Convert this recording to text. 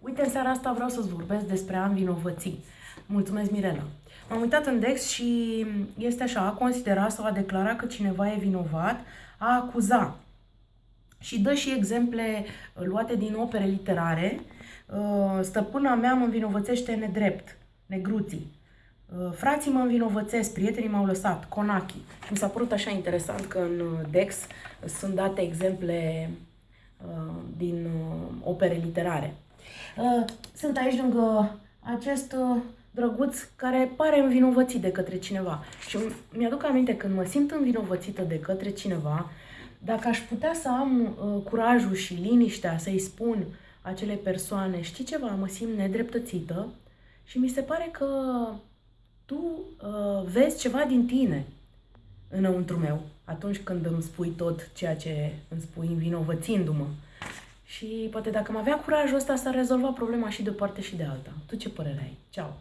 Uite, în seara asta vreau să-ți vorbesc despre a învinovăți. Mulțumesc, Mirela. M-am uitat în Dex și este așa, a considera sau a declara că cineva e vinovat, a acuza. Și dă și exemple luate din opere literare. Uh, stăpâna mea mă învinovățește nedrept, negruții. Uh, frații mă învinovățesc, prietenii m-au lăsat, Conachi. Mi s-a părut așa interesant că în Dex sunt date exemple uh, din opere literare. Uh, sunt aici lângă acest uh, drăguț care pare învinovățit de către cineva. Și mi-aduc aminte când mă simt învinovățită de către cineva, dacă aș putea să am uh, curajul și liniștea să-i spun acele persoane, știi ceva, mă simt nedreptățită și mi se pare că tu uh, vezi ceva din tine înăuntru meu atunci când îmi spui tot ceea ce îmi spui învinovățindu-mă. Și poate dacă am avea curajul ăsta, s-ar rezolva problema și de o parte și de alta. Tu ce părere ai? Ceau!